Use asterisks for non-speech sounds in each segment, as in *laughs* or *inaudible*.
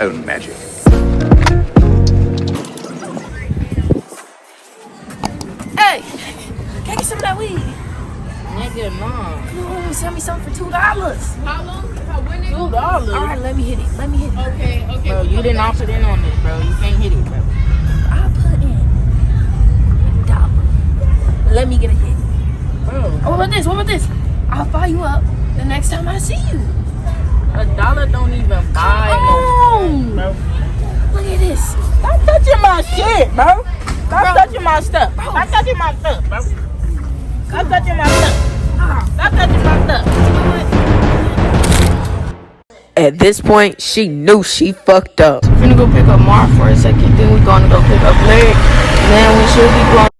own magic. Hey, can I get some of that weed? Nigga, no. No, sell me something for two dollars. How long? How, when did Two dollars. All right, let me hit it. Let me hit it. Okay, okay. Bro, you didn't back. opt in on this, bro. You can't hit it, bro. I'll put in a dollar. Let me get a hit. Bro, Oh, what about this? What about this? I'll fire you up the next time I see you. A dollar don't even buy no bro. look at this. Stop touching my shit, bro. Stop Bro. touching my stuff. Bro. Stop touching my stuff, bro. Stop touching my stuff. Stop touching my stuff. At this point, she knew she fucked up. We're gonna go pick up Mark for a second, then we're gonna go pick up Larry. Then we should be going.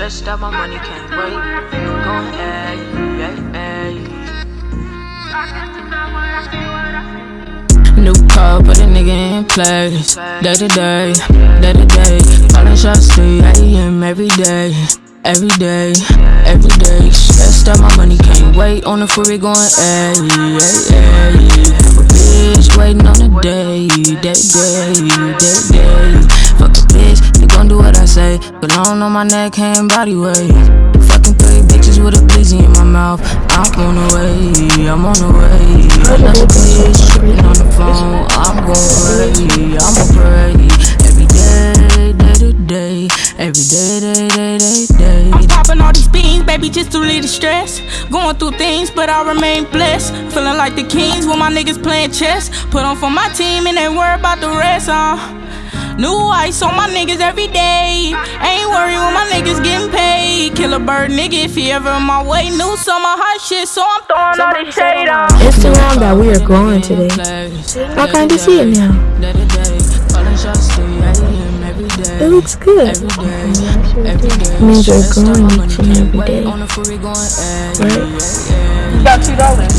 Stressed out, my money can't wait. Going hey, hey, hey. New car, put a nigga in place. Day to day, day to day. Calling shots 3 a.m. every day. Every day, every day. Stressed out, my money can't wait. On the freeway going hey, hey, hey. Have a bitch waiting on the day, day, day, day, day. Say. Cologne on my neck, hand, body weight. Fucking three bitches with a blizzy in my mouth. I'm on the way, I'm on the way. Another bitch tripping on the phone. I'm gon' pray, I'ma pray. Every day, day to day. Every day, day, day, day, day. I'm popping all these beans, baby, just to relieve the stress. Going through things, but I remain blessed. Feeling like the kings when my niggas playing chess. Put on for my team and ain't worry about the rest, uh. New ice on my niggas every day. Ain't worried when my niggas getting paid. Kill a bird, nigga, if he ever in my way. New summer hot shit, so I'm throwing all this shade on. Instagram that we are growing today. I kinda see it now. It looks good. It means we're growing each and every day. Right? You got two dollars.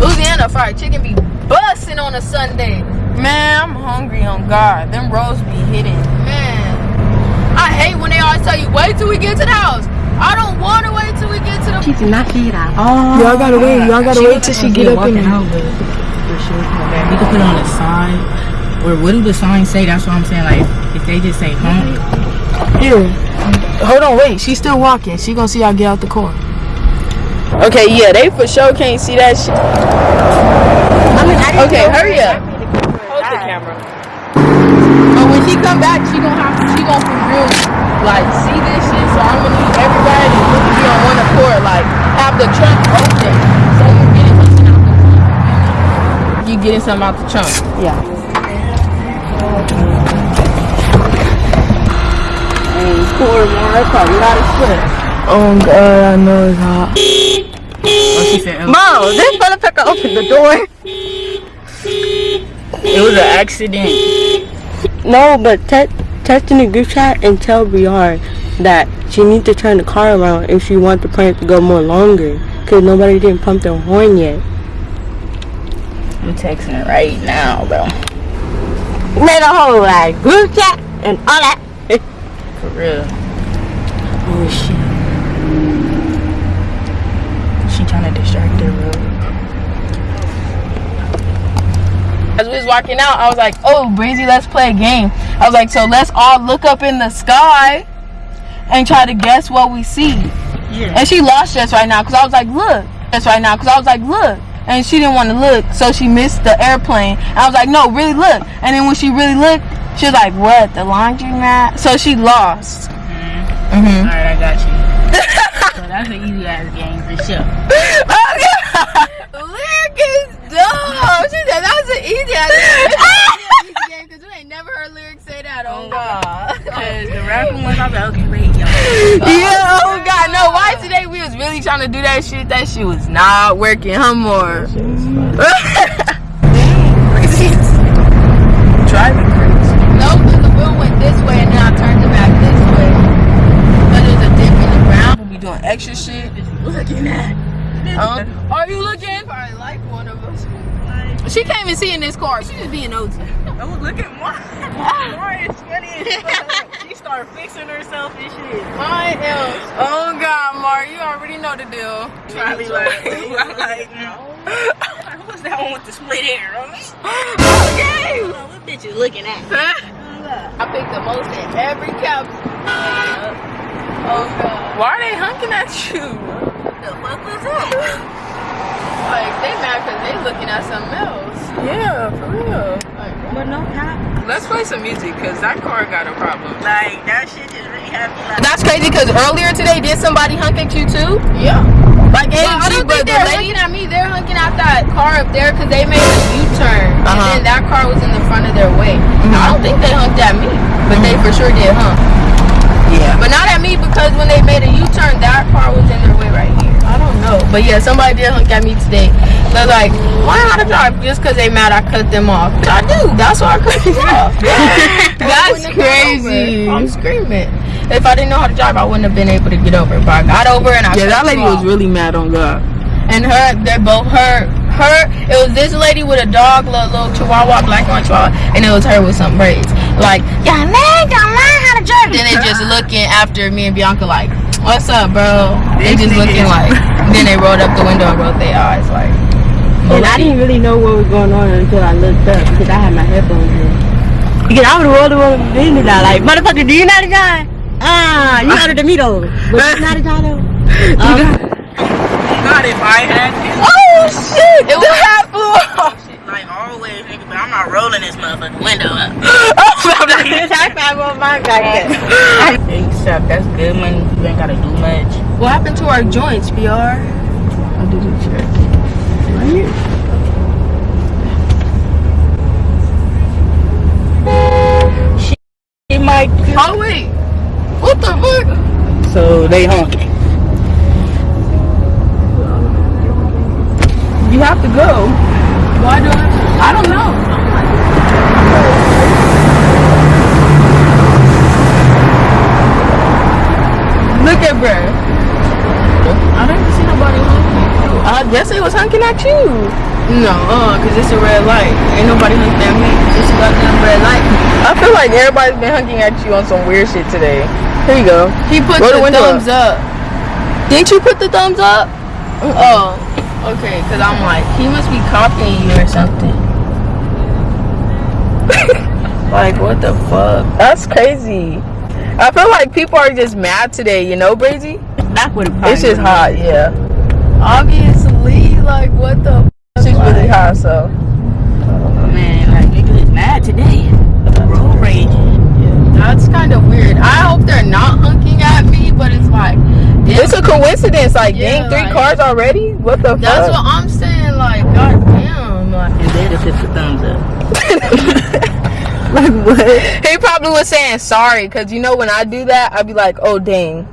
Louisiana fried chicken be busting on a Sunday. Man, I'm hungry on God. Them rolls be hitting. Man, I hate when they always tell you wait till we get to the house. I don't want to wait till we get to the. Y'all gotta wait. Y'all gotta wait till she get up in there. We can put on a sign. Or what do the signs say? That's what I'm saying. Like, if they just say honk. Here. Hold on, wait. She's still walking. She gonna see y'all get out the car. Okay, yeah, they for sure can't see that shit. Okay, hurry up. Hold the camera. But when she come back, she gonna have to she gonna for real like see this shit. So I'm gonna need everybody to be on one accord. Like have the trunk open, so you're getting something out the trunk. You getting something out the trunk? Yeah. Oh god, I know it's hot. Oh, she said, oh, Bro, this motherfucker opened the door. It was an accident. No, but te- text in the group chat and tell Briar that she needs to turn the car around if she wants the prank to go more longer. Cause nobody didn't pump their horn yet. I'm texting her right now, bro. Made a whole like group chat and all that. For real. Oh shit. She trying to distract her, bro. As we was walking out, I was like, "Oh, Breezy, let's play a game." I was like, "So let's all look up in the sky and try to guess what we see." Yeah. And she lost just right now because I was like, "Look," just right now because I was like, "Look," and she didn't want to look, so she missed the airplane. And I was like, "No, really look." And then when she really looked, she was like, "What? The laundromat?" So she lost. Mhm. Alright, I got you. *laughs* so that's an easy ass game for sure. Oh god! Lyric is dumb. She said that was an easy game because you ain't never heard lyrics say that. Oh god. Cause the raccoon was like, okay, wait, yo. Yeah, oh god, no. Why today we was really trying to do that shit? That shit was not working, huh, more. *laughs* Driving crazy. no, because the wheel went this way and then I turned it back this way. But there's a dip in the ground. We'll be doing extra shit. Looking at. Huh? Are you looking? Probably like one of us. She can't even see in this car. She just being nosy. Oh, look at Mar. *laughs* Mar is funny. She started fixing herself and shit. I am. Oh God, Mar, you already know the deal. Probably like, I'm like, who's that one with the split hair? Okay. what bitch you looking at? *laughs* I picked the most in every cap. Oh God. Why are they hunking at you? The fuck was that? Like they mad because they looking at something else. Yeah, for real. Like, But no cap. Let's play some music because that car got a problem. Like, that shit just really had me like, That's crazy because earlier today, did somebody hunk at you too? Yeah. Like Well, I don't think the they're lady at me, they're hunking at that car up there because they made a U-turn, Uh-huh. and then that car was in the front of their way. Mm-hmm. I don't think they hunked at me, but they for sure did hunk. yeah. But not at me because when they made a U-turn, that car was in their way right here. I don't know, but yeah, somebody did hunk at me today. They're like, why how to drive? Just because they mad I cut them off. I do. That's why I cut them *laughs* off. *laughs* That's crazy. I'm screaming. If I didn't know how to drive, I wouldn't have been able to get over. But I got over and I Yeah, that lady was really mad on God. And her, they're both her. Her, it was this lady with a dog, little, little chihuahua, black white chihuahua, and it was her with some braids. Like, y'all learn, y'all learn how to drive. Then they just looking after me and Bianca like, what's up, bro? They just looking like, *laughs* then they rolled up the window and rolled their eyes like, And I didn't really know what was going on until I looked up because I had my headphones in. Because I would have rolled over the window down like, motherfucker, do you not a to drive? Ah, you ordered the me *laughs* though. But you how to drive though? Um, God, if I had this oh shit, it was half *laughs* off. shit, like always, I'm not rolling this motherfucking window up. *laughs* high five on my back there. Except that's good money. You ain't gotta do much. What happened to our joints, BR? I did a check. She might. Oh wait, what the fuck? So they honking. You have to go. Why do I? I don't know. Look at bruh. I didn't see nobody honking. I guess they was hunking at you. No, uh, cause it's a red light. Ain't nobody honking at me. It's a goddamn red light. I feel like everybody's been hunking at you on some weird shit today. Here you go. He put Roll the the, thumbs up. Didn't you put the thumbs up? Oh, okay. Cause I'm like, he must be copying you or something. *laughs* like, what the fuck? That's crazy. I feel like people are just mad today, you know, Brazy? What it It's just hot, yeah. Obviously, like, what the? It's just really hot, so. Man, like niggas is mad today. Road raging. That's kind of weird. I hope they're not hunking at me, but it's like, damn, It's a coincidence, like, Yeah, dang, three like- cars already? What the that's fuck? what I'm saying. Like, goddamn, like. And they just hit the thumbs up. *laughs* Like what? He probably was saying sorry, cause you know when I do that, I'd be like, oh dang.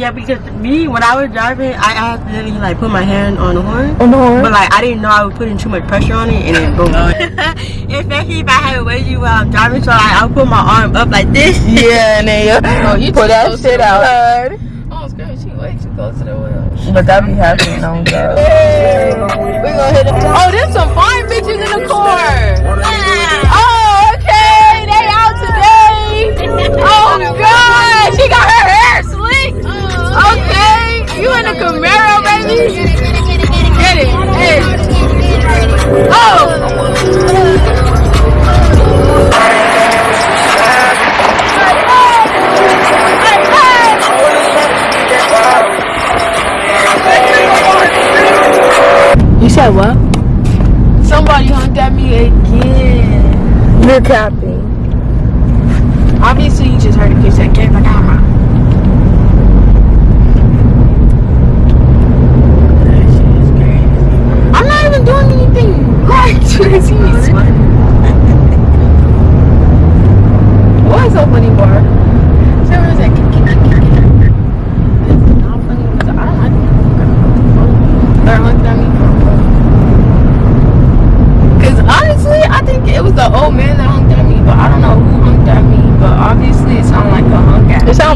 Yeah, because me, when I was driving, I accidentally like put my hand on the horn. On the horn? But like I didn't know I was putting too much pressure on it, and then boom. Especially *laughs* if I had a wedgie while I'm driving, so like I'll put my arm up like this. Yeah, and then Oh, you pull too that shit the out. Oh, it's great. She way too close to the wheel. But that be happening on God. *laughs* We gonna hit it. Said what? Somebody hunked at me again. You're capping. Obviously, you just heard a kiss that came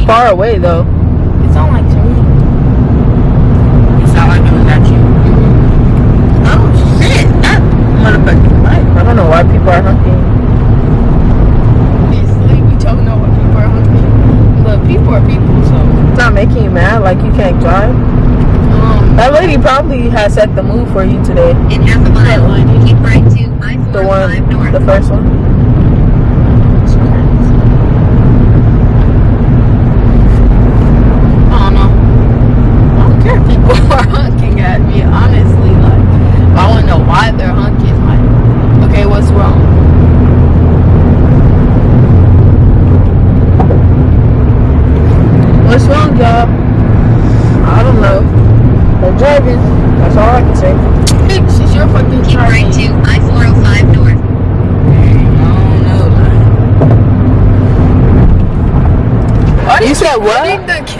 far away though. It's on like It's not like it was at you. Oh shit! That motherfucking life. I don't know why people are hunting. It's like don't know why people are hunting, but people are people, so. It's not making you mad, like you can't drive. Um, that lady probably has set the mood for you today. In half a mile. line. Keep right to i The one, the first one.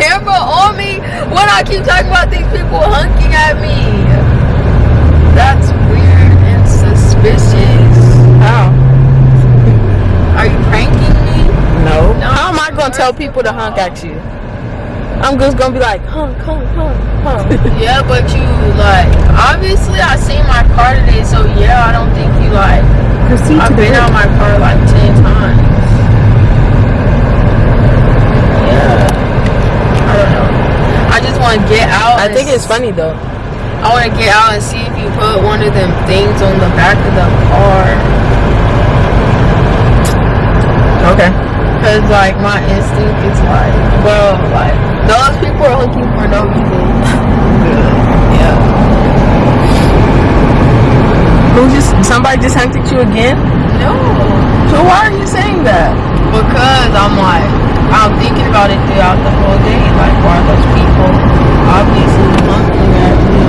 Camera on me when I keep talking about these people honking at me? That's weird and suspicious. How? *laughs* Are you pranking me? No. How am I gonna tell people to honk at you? I'm just gonna be like, honk, honk, honk, honk. *laughs* Yeah, but you like obviously I seen my car today, so yeah, I don't think you like. Proceed I've been out my car like ten times. Yeah. I don't know. I just want to get out. I think it's funny though. I want to get out and see if you put one of them things on the back of the car. Okay. Cause like my instinct is like, well, like those people are looking for no reason. *laughs* yeah. Who just somebody just honked at you again? No. So why are you saying that? Because I'm like, I'm thinking about it throughout the whole day. Like, why are those people obviously honking at me?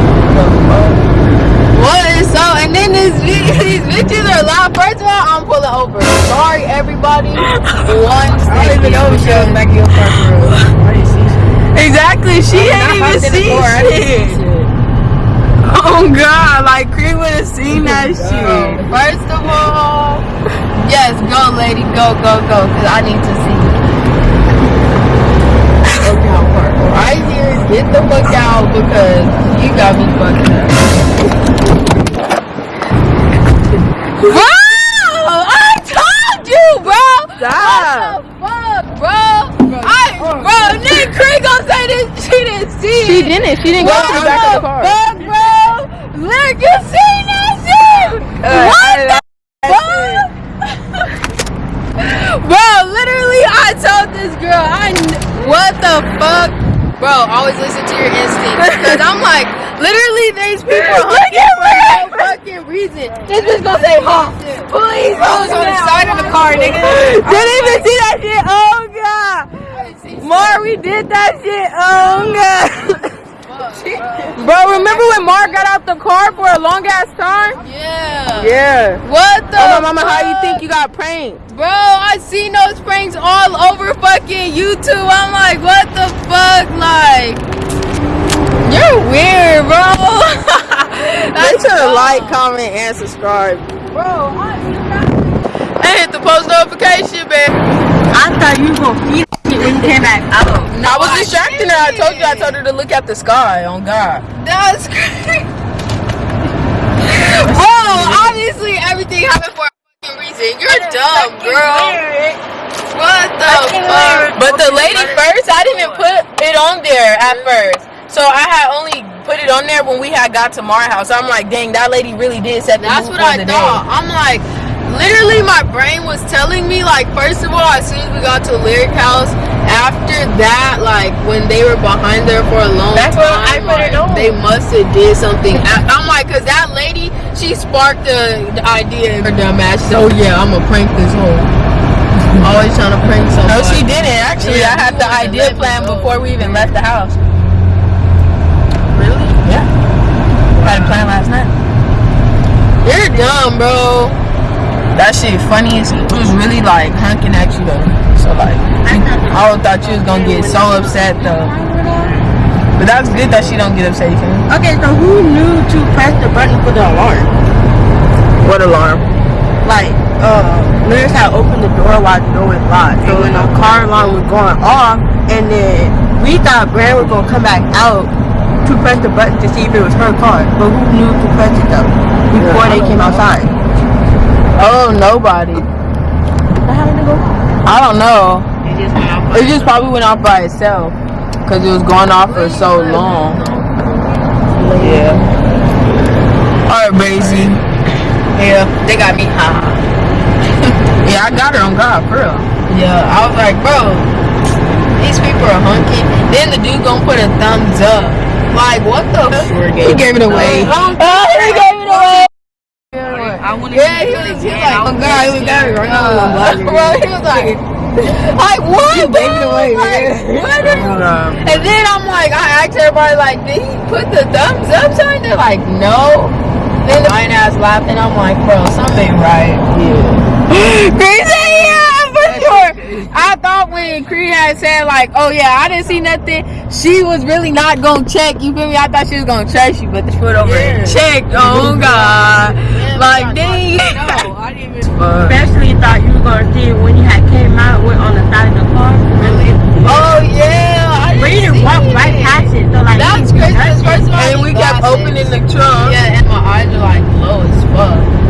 What is so? And then this *laughs* these bitches are loud. First of all, I'm pulling over. Sorry, everybody. One I don't even know she was back in your parking room. I didn't see shit. Exactly. She ain't even hopped in the see car, I didn't see shit. Oh God! Like Creed would have seen oh, that God. shit. First of all, yes, go, lady, go, go, go, because I need to see. Okay, I'll park right here. Get the fuck out because you got me fucked up. Bro, I told you, bro. Stop. What the fuck, bro? I, bro, Nick Creed gonna say this. She didn't see She it. didn't. She didn't go to the back of the car. Fuck, bro. Look, you seen that shit? Uh, what I- the fuck? bro, literally, I told this girl, I, kn- what the fuck? Bro, always listen to your Because I'm like, literally, these people are looking for no fucking reason. This bitch gonna say, huh? Please, I was on the side of the car, nigga. *laughs* Didn't even see that shit. Oh god. Mar, we did that shit. Oh god. *laughs* Bro, remember when Mar got out the car for a long ass time? Yeah. Yeah. What the Oh mama, how you think you got pranked? Bro, I seen those pranks all over fucking YouTube. I'm like, what the fuck? Like, you're weird, bro. *laughs* Make sure to like, comment, and subscribe. bro. I, and hit the post notification, man. I thought you was gonna feed it when you came back out. I was distracting her. I told you I told her to look at the sky. On God. That's crazy. *laughs* bro, obviously everything happened for a fucking reason. You're dumb, girl. What the fuck? But the lady first, I didn't even put it on there at first. So I had only put it on there when we had got to Mar house. I'm like, dang, that lady really did set the That's what I thought. I'm like, literally, my brain was telling me, like, first of all, as soon as we got to Lyric House, after that, like, when they were behind there for a long That's time, what I put it on. they must have did something. I'm like, cause that lady, she sparked the, the idea in her dumb ass. So yeah, I'm gonna prank this whole *laughs* Always trying to prank day. somebody. No, she didn't. Actually, Yeah, I had the idea plan before we even left the house. Really? Yeah. Had a plan last night. You're dumb, bro. That shit funny as it was really like honking at you though. So like I would thought you was gonna get so upset though. But that's good that she don't get upset, you feel? Okay, so who knew to press the button for the alarm? What alarm? Like, uh, Lyrics had opened the door while the door was locked. So when the car alarm was going off, and then we thought Brand was gonna come back out to press the button to see if it was her car. But who knew to press it though? Before they came outside. Oh nobody. How did it go? I don't know. It just went off. It just probably went off by itself because it was going off for so long. Yeah. All right, Brazy. Yeah, they got me high. *laughs* yeah, I got her on God, for real. Yeah, I was like, bro, these people are hunky. Then the dude gonna put a thumbs up. Like, what the? He gave it away. Oh, he gave it away. I wanna Yeah, see he was, he was like, oh, oh god, he was got me right now. Bro, *laughs* he was like, like what? You gave it away, man. What? And then I'm like, I asked everybody, like, did he put the thumbs up sign? They're like, no. Then the fine ass laughed, and I'm like, bro, something ain't right. Yeah. Crazy, yeah, for sure. I thought when Cree had said, like, oh yeah, I didn't see nothing, she was really not gonna check. You feel me? I thought she was gonna trust you, but the foot over and checked. Oh God. Like, dang. No, I didn't even. Especially *laughs* thought you were gonna see it when you had came out with on the side of the car. Really? Oh yeah, I you didn't walk see right past it, so like That you was crazy. it. First of all, And we kept opening the trunk. Yeah, and my eyes are like low as fuck.